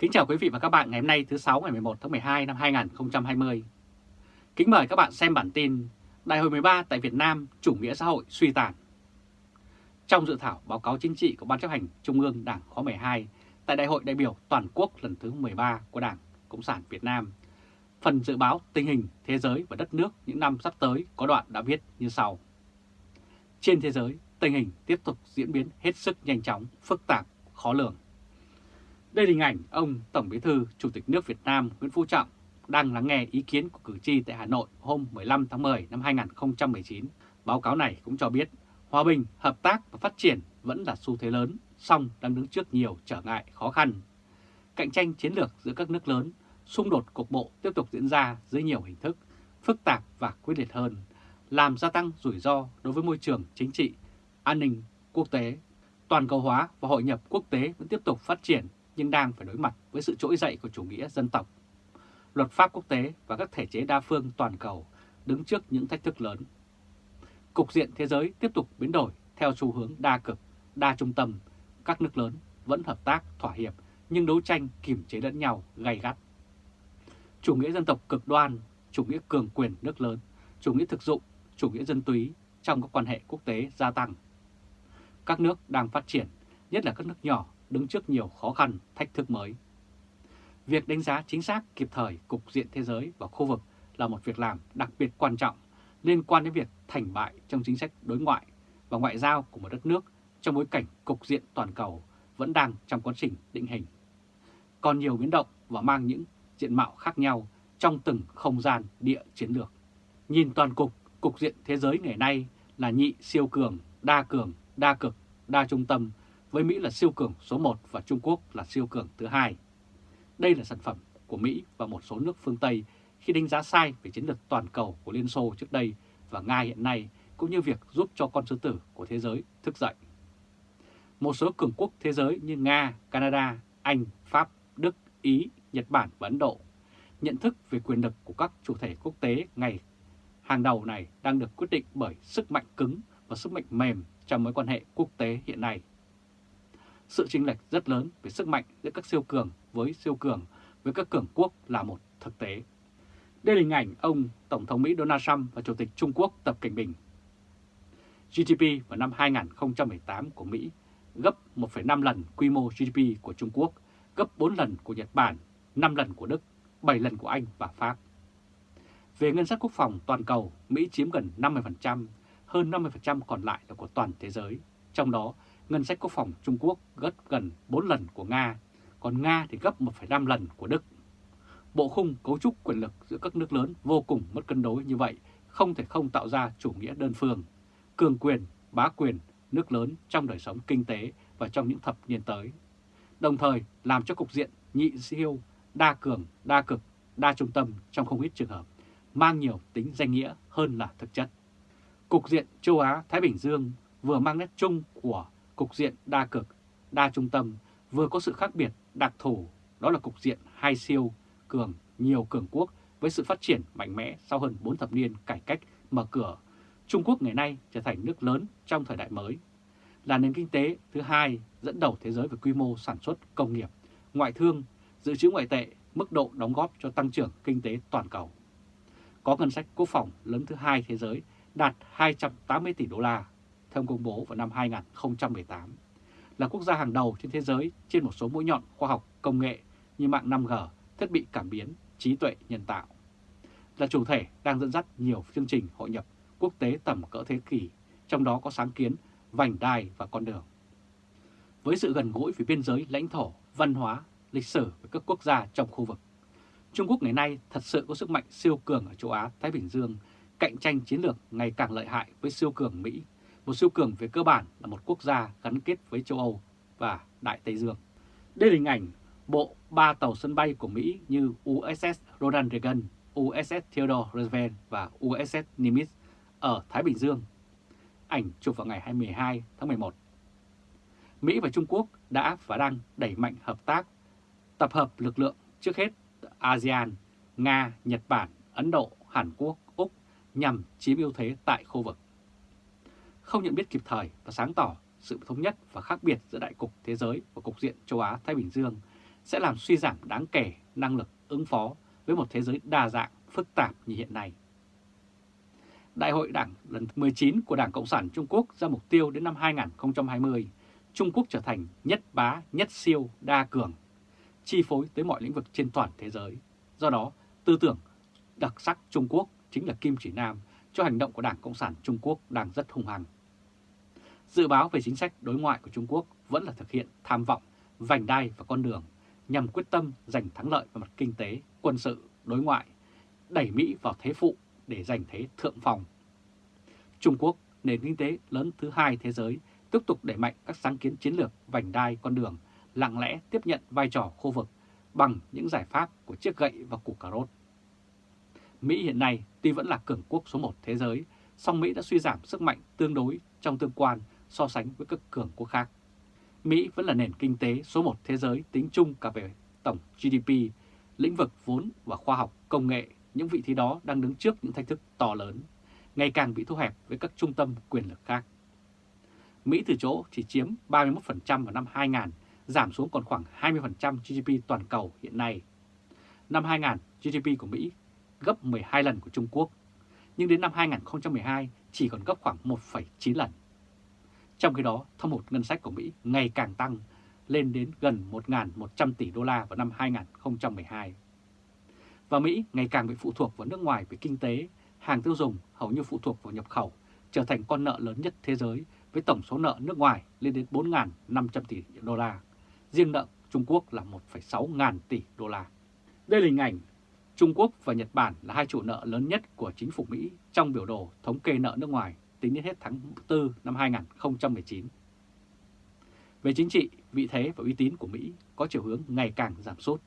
Kính chào quý vị và các bạn ngày hôm nay thứ 6 ngày 11 tháng 12 năm 2020. Kính mời các bạn xem bản tin Đại hội 13 tại Việt Nam chủ nghĩa xã hội suy tàn. Trong dự thảo báo cáo chính trị của Ban chấp hành Trung ương Đảng khóa 12 tại Đại hội đại biểu toàn quốc lần thứ 13 của Đảng Cộng sản Việt Nam, phần dự báo tình hình thế giới và đất nước những năm sắp tới có đoạn đã viết như sau. Trên thế giới, tình hình tiếp tục diễn biến hết sức nhanh chóng, phức tạp, khó lường. Đây là hình ảnh ông Tổng Bí thư Chủ tịch nước Việt Nam Nguyễn Phú Trọng đang lắng nghe ý kiến của cử tri tại Hà Nội hôm 15 tháng 10 năm 2019. Báo cáo này cũng cho biết hòa bình, hợp tác và phát triển vẫn là xu thế lớn, song đang đứng trước nhiều trở ngại khó khăn. Cạnh tranh chiến lược giữa các nước lớn, xung đột cục bộ tiếp tục diễn ra dưới nhiều hình thức, phức tạp và quyết liệt hơn, làm gia tăng rủi ro đối với môi trường chính trị, an ninh quốc tế. Toàn cầu hóa và hội nhập quốc tế vẫn tiếp tục phát triển nhưng đang phải đối mặt với sự trỗi dậy của chủ nghĩa dân tộc. Luật pháp quốc tế và các thể chế đa phương toàn cầu đứng trước những thách thức lớn. Cục diện thế giới tiếp tục biến đổi theo xu hướng đa cực, đa trung tâm. Các nước lớn vẫn hợp tác, thỏa hiệp nhưng đấu tranh kiềm chế lẫn nhau gay gắt. Chủ nghĩa dân tộc cực đoan, chủ nghĩa cường quyền nước lớn, chủ nghĩa thực dụng, chủ nghĩa dân túy trong các quan hệ quốc tế gia tăng. Các nước đang phát triển, nhất là các nước nhỏ đứng trước nhiều khó khăn, thách thức mới. Việc đánh giá chính xác kịp thời cục diện thế giới và khu vực là một việc làm đặc biệt quan trọng liên quan đến việc thành bại trong chính sách đối ngoại và ngoại giao của một đất nước trong bối cảnh cục diện toàn cầu vẫn đang trong quá trình định hình. Còn nhiều biến động và mang những diện mạo khác nhau trong từng không gian địa chiến lược. Nhìn toàn cục, cục diện thế giới ngày nay là nhị siêu cường, đa cường, đa cực, đa trung tâm với Mỹ là siêu cường số 1 và Trung Quốc là siêu cường thứ hai. Đây là sản phẩm của Mỹ và một số nước phương Tây khi đánh giá sai về chiến lược toàn cầu của Liên Xô trước đây và Nga hiện nay, cũng như việc giúp cho con sư tử của thế giới thức dậy. Một số cường quốc thế giới như Nga, Canada, Anh, Pháp, Đức, Ý, Nhật Bản và Ấn Độ nhận thức về quyền lực của các chủ thể quốc tế ngày hàng đầu này đang được quyết định bởi sức mạnh cứng và sức mạnh mềm trong mối quan hệ quốc tế hiện nay sự chênh lệch rất lớn về sức mạnh giữa các siêu cường với siêu cường với các cường quốc là một thực tế. Đây là hình ảnh ông Tổng thống Mỹ Donald Trump và Chủ tịch Trung Quốc Tập Cảnh Bình. GDP vào năm 2018 của Mỹ gấp 1,5 lần quy mô GDP của Trung Quốc, gấp 4 lần của Nhật Bản, 5 lần của Đức, 7 lần của Anh và Pháp. Về ngân sách quốc phòng toàn cầu, Mỹ chiếm gần 50%, hơn 50% còn lại là của toàn thế giới. Trong đó, ngân sách quốc phòng Trung Quốc gấp gần 4 lần của Nga, còn Nga thì gấp 1,5 lần của Đức. Bộ khung cấu trúc quyền lực giữa các nước lớn vô cùng mất cân đối như vậy, không thể không tạo ra chủ nghĩa đơn phương, cường quyền, bá quyền, nước lớn trong đời sống kinh tế và trong những thập niên tới. Đồng thời làm cho cục diện nhị siêu, đa cường, đa cực, đa trung tâm trong không ít trường hợp, mang nhiều tính danh nghĩa hơn là thực chất. Cục diện châu Á-Thái Bình Dương vừa mang nét chung của cục diện đa cực, đa trung tâm vừa có sự khác biệt đặc thù, đó là cục diện hai siêu, cường, nhiều cường quốc với sự phát triển mạnh mẽ sau hơn 4 thập niên cải cách mở cửa. Trung Quốc ngày nay trở thành nước lớn trong thời đại mới, là nền kinh tế thứ hai dẫn đầu thế giới về quy mô sản xuất công nghiệp, ngoại thương, dự trữ ngoại tệ, mức độ đóng góp cho tăng trưởng kinh tế toàn cầu. Có ngân sách quốc phòng lớn thứ hai thế giới đạt 280 tỷ đô la theo công bố vào năm 2018, là quốc gia hàng đầu trên thế giới trên một số mũi nhọn khoa học công nghệ như mạng 5G, thiết bị cảm biến, trí tuệ nhân tạo. Là chủ thể đang dẫn dắt nhiều chương trình hội nhập quốc tế tầm cỡ thế kỷ, trong đó có sáng kiến vành đai và con đường. Với sự gần gũi về biên giới lãnh thổ, văn hóa, lịch sử với các quốc gia trong khu vực, Trung Quốc ngày nay thật sự có sức mạnh siêu cường ở châu Á-Thái Bình Dương, cạnh tranh chiến lược ngày càng lợi hại với siêu cường Mỹ một siêu cường về cơ bản là một quốc gia gắn kết với châu Âu và Đại Tây Dương. Đây là hình ảnh bộ ba tàu sân bay của Mỹ như USS Ronald Reagan, USS Theodore Roosevelt và USS Nimitz ở Thái Bình Dương. Ảnh chụp vào ngày 22 tháng 11. Mỹ và Trung Quốc đã và đang đẩy mạnh hợp tác, tập hợp lực lượng trước hết ASEAN, Nga, Nhật Bản, Ấn Độ, Hàn Quốc, Úc nhằm chiếm ưu thế tại khu vực không nhận biết kịp thời và sáng tỏ sự thống nhất và khác biệt giữa đại cục thế giới và cục diện châu Á-Thái Bình Dương sẽ làm suy giảm đáng kể năng lực ứng phó với một thế giới đa dạng, phức tạp như hiện nay. Đại hội Đảng lần 19 của Đảng Cộng sản Trung Quốc ra mục tiêu đến năm 2020, Trung Quốc trở thành nhất bá, nhất siêu, đa cường, chi phối tới mọi lĩnh vực trên toàn thế giới. Do đó, tư tưởng đặc sắc Trung Quốc chính là kim chỉ nam cho hành động của Đảng Cộng sản Trung Quốc đang rất hung hăng. Dự báo về chính sách đối ngoại của Trung Quốc vẫn là thực hiện tham vọng, vành đai và con đường nhằm quyết tâm giành thắng lợi về mặt kinh tế, quân sự, đối ngoại, đẩy Mỹ vào thế phụ để giành thế thượng phòng. Trung Quốc, nền kinh tế lớn thứ hai thế giới, tiếp tục đẩy mạnh các sáng kiến chiến lược vành đai con đường, lặng lẽ tiếp nhận vai trò khu vực bằng những giải pháp của chiếc gậy và củ cà rốt. Mỹ hiện nay tuy vẫn là cường quốc số 1 thế giới, song Mỹ đã suy giảm sức mạnh tương đối trong tương quan so sánh với các cường quốc khác. Mỹ vẫn là nền kinh tế số 1 thế giới tính chung cả về tổng GDP, lĩnh vực vốn và khoa học, công nghệ, những vị trí đó đang đứng trước những thách thức to lớn, ngày càng bị thu hẹp với các trung tâm quyền lực khác. Mỹ từ chỗ chỉ chiếm 31% vào năm 2000, giảm xuống còn khoảng 20% GDP toàn cầu hiện nay. Năm 2000, GDP của Mỹ gấp 12 lần của Trung Quốc, nhưng đến năm 2012 chỉ còn gấp khoảng 1,9 lần. Trong khi đó, thâm hụt ngân sách của Mỹ ngày càng tăng lên đến gần 1.100 tỷ đô la vào năm 2012. Và Mỹ ngày càng bị phụ thuộc vào nước ngoài về kinh tế, hàng tiêu dùng hầu như phụ thuộc vào nhập khẩu, trở thành con nợ lớn nhất thế giới với tổng số nợ nước ngoài lên đến 4.500 tỷ đô la. Riêng nợ Trung Quốc là 1,6 ngàn tỷ đô la. Đây là hình ảnh Trung Quốc và Nhật Bản là hai chủ nợ lớn nhất của chính phủ Mỹ trong biểu đồ thống kê nợ nước ngoài tính đến hết tháng 4 năm 2019. Về chính trị, vị thế và uy tín của Mỹ có chiều hướng ngày càng giảm sút.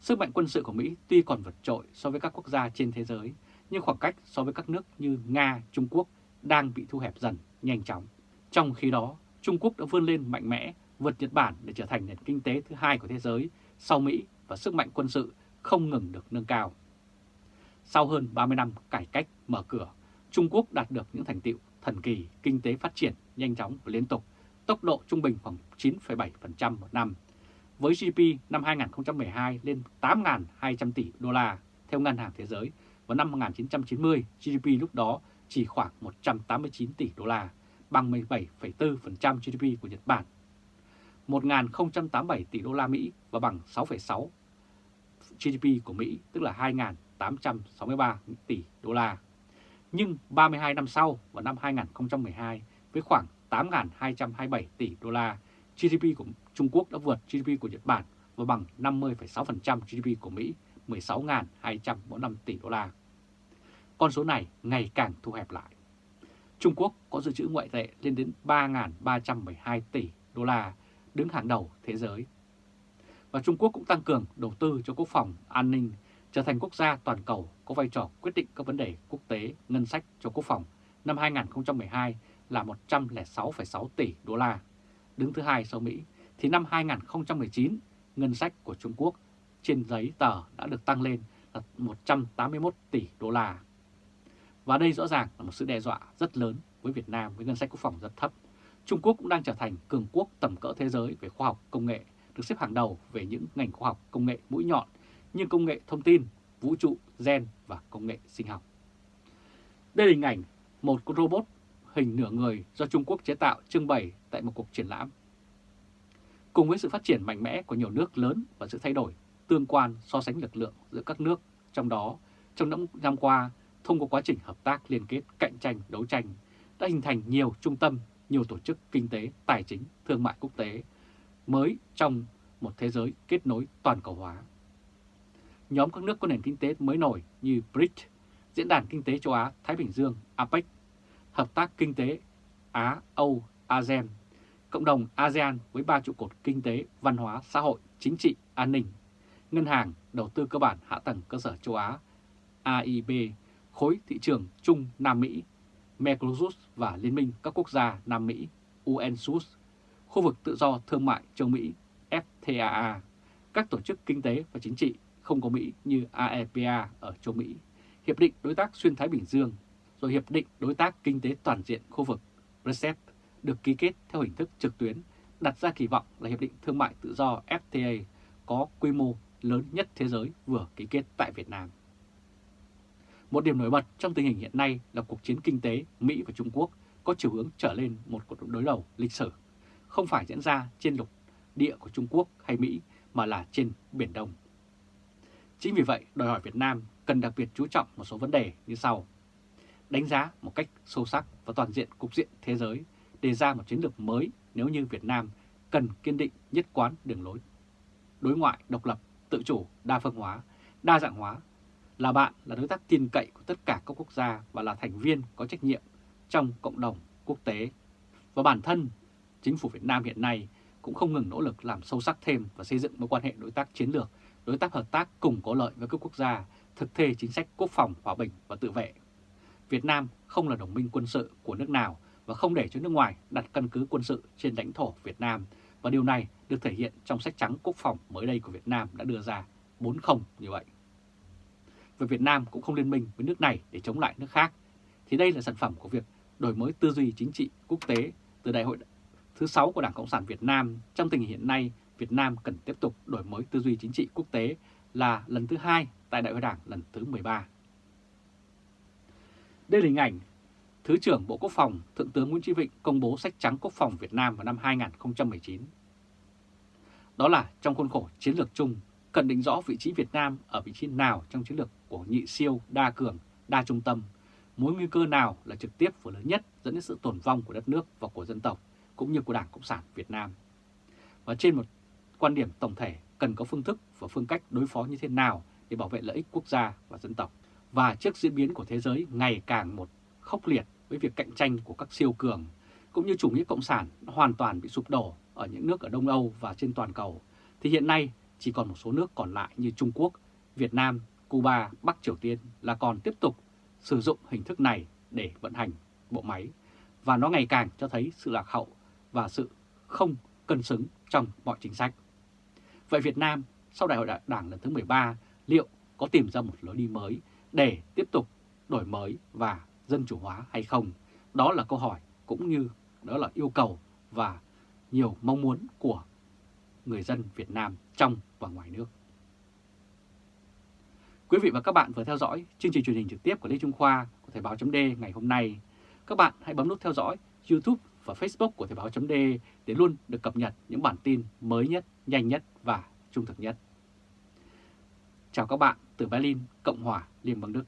Sức mạnh quân sự của Mỹ tuy còn vượt trội so với các quốc gia trên thế giới, nhưng khoảng cách so với các nước như Nga, Trung Quốc đang bị thu hẹp dần nhanh chóng. Trong khi đó, Trung Quốc đã vươn lên mạnh mẽ, vượt Nhật Bản để trở thành nền kinh tế thứ hai của thế giới sau Mỹ và sức mạnh quân sự không ngừng được nâng cao. Sau hơn 30 năm cải cách mở cửa, Trung Quốc đạt được những thành tiệu thần kỳ, kinh tế phát triển nhanh chóng và liên tục, tốc độ trung bình khoảng 9,7% một năm. Với GDP năm 2012 lên 8.200 tỷ đô la theo Ngân hàng Thế giới, và năm 1990 GDP lúc đó chỉ khoảng 189 tỷ đô la, bằng 17,4% GDP của Nhật Bản. 1.087 tỷ đô la Mỹ và bằng 6,6 GDP của Mỹ, tức là 2.863 tỷ đô la. Nhưng 32 năm sau, vào năm 2012, với khoảng 8.227 tỷ đô la, GDP của Trung Quốc đã vượt GDP của Nhật Bản và bằng 50,6% GDP của Mỹ, 16.245 tỷ đô la. Con số này ngày càng thu hẹp lại. Trung Quốc có dự trữ ngoại tệ lên đến 3.312 tỷ đô la, đứng hàng đầu thế giới và Trung Quốc cũng tăng cường đầu tư cho quốc phòng, an ninh, trở thành quốc gia toàn cầu có vai trò quyết định các vấn đề quốc tế, ngân sách cho quốc phòng năm 2012 là 106,6 tỷ đô la, đứng thứ hai sau Mỹ, thì năm 2019 ngân sách của Trung Quốc trên giấy tờ đã được tăng lên là 181 tỷ đô la. Và đây rõ ràng là một sự đe dọa rất lớn với Việt Nam với ngân sách quốc phòng rất thấp. Trung Quốc cũng đang trở thành cường quốc tầm cỡ thế giới về khoa học công nghệ được xếp hàng đầu về những ngành khoa học công nghệ mũi nhọn như công nghệ thông tin, vũ trụ, gen và công nghệ sinh học. Đây là hình ảnh một con robot hình nửa người do Trung Quốc chế tạo trưng bày tại một cuộc triển lãm. Cùng với sự phát triển mạnh mẽ của nhiều nước lớn và sự thay đổi tương quan so sánh lực lượng giữa các nước, trong đó trong những năm qua thông qua quá trình hợp tác liên kết cạnh tranh đấu tranh đã hình thành nhiều trung tâm, nhiều tổ chức kinh tế, tài chính, thương mại quốc tế mới trong một thế giới kết nối toàn cầu hóa. Nhóm các nước có nền kinh tế mới nổi như BRICS, Diễn đàn Kinh tế Châu Á-Thái Bình Dương APEC, Hợp tác Kinh tế Á-Âu ASEAN, Cộng đồng ASEAN với ba trụ cột kinh tế, văn hóa, xã hội, chính trị, an ninh, Ngân hàng, Đầu tư cơ bản hạ tầng cơ sở châu Á AIB, Khối thị trường chung Nam Mỹ, Mercosur và Liên minh các quốc gia Nam Mỹ UNSUS khu vực tự do thương mại châu Mỹ FTAA, các tổ chức kinh tế và chính trị không có Mỹ như AEPA ở châu Mỹ, Hiệp định Đối tác Xuyên Thái Bình Dương, rồi Hiệp định Đối tác Kinh tế Toàn diện khu vực RCEP được ký kết theo hình thức trực tuyến, đặt ra kỳ vọng là Hiệp định Thương mại Tự do FTA có quy mô lớn nhất thế giới vừa ký kết tại Việt Nam. Một điểm nổi bật trong tình hình hiện nay là cuộc chiến kinh tế Mỹ và Trung Quốc có chiều hướng trở lên một cuộc đối đầu lịch sử, không phải diễn ra trên lục địa của Trung Quốc hay Mỹ mà là trên Biển Đông. Chính vì vậy, đòi hỏi Việt Nam cần đặc biệt chú trọng một số vấn đề như sau. Đánh giá một cách sâu sắc và toàn diện cục diện thế giới, đề ra một chiến lược mới nếu như Việt Nam cần kiên định nhất quán đường lối. Đối ngoại độc lập, tự chủ, đa phương hóa, đa dạng hóa, là bạn là đối tác tin cậy của tất cả các quốc gia và là thành viên có trách nhiệm trong cộng đồng quốc tế. Và bản thân, chính phủ Việt Nam hiện nay cũng không ngừng nỗ lực làm sâu sắc thêm và xây dựng mối quan hệ đối tác chiến lược, đối tác hợp tác cùng có lợi với các quốc gia, thực thi chính sách quốc phòng, hòa bình và tự vệ. Việt Nam không là đồng minh quân sự của nước nào và không để cho nước ngoài đặt căn cứ quân sự trên lãnh thổ Việt Nam và điều này được thể hiện trong sách trắng quốc phòng mới đây của Việt Nam đã đưa ra 4-0 như vậy. Và Việt Nam cũng không liên minh với nước này để chống lại nước khác, thì đây là sản phẩm của việc đổi mới tư duy chính trị quốc tế từ đại hội thứ 6 của Đảng Cộng sản Việt Nam. Trong tình hình hiện nay, Việt Nam cần tiếp tục đổi mới tư duy chính trị quốc tế là lần thứ hai tại Đại hội Đảng lần thứ 13. Đây là hình ảnh Thứ trưởng Bộ Quốc phòng Thượng tướng Nguyễn Chí Vịnh công bố sách trắng quốc phòng Việt Nam vào năm 2019. Đó là trong khuôn khổ chiến lược chung, cần định rõ vị trí Việt Nam ở vị trí nào trong chiến lược của nhị siêu, đa cường, đa trung tâm, mối nguy cơ nào là trực tiếp và lớn nhất dẫn đến sự tồn vong của đất nước và của dân tộc, cũng như của Đảng Cộng sản Việt Nam. Và trên một quan điểm tổng thể cần có phương thức và phương cách đối phó như thế nào để bảo vệ lợi ích quốc gia và dân tộc. Và trước diễn biến của thế giới ngày càng một khốc liệt với việc cạnh tranh của các siêu cường, cũng như chủ nghĩa cộng sản hoàn toàn bị sụp đổ ở những nước ở Đông Âu và trên toàn cầu, thì hiện nay chỉ còn một số nước còn lại như Trung Quốc, Việt Nam, Cuba, Bắc Triều Tiên là còn tiếp tục sử dụng hình thức này để vận hành bộ máy, và nó ngày càng cho thấy sự lạc hậu và sự không cân xứng trong mọi chính sách. Vậy Việt Nam sau đại hội đảng lần thứ 13 liệu có tìm ra một lối đi mới để tiếp tục đổi mới và dân chủ hóa hay không? Đó là câu hỏi cũng như đó là yêu cầu và nhiều mong muốn của người dân Việt Nam trong và ngoài nước. Quý vị và các bạn vừa theo dõi chương trình truyền hình trực tiếp của Lê Trung Khoa của Thời báo chấm ngày hôm nay. Các bạn hãy bấm nút theo dõi YouTube và Facebook của Thời báo chấm để luôn được cập nhật những bản tin mới nhất, nhanh nhất và trung thực nhất. Chào các bạn từ Berlin, Cộng hòa Liên bang Đức.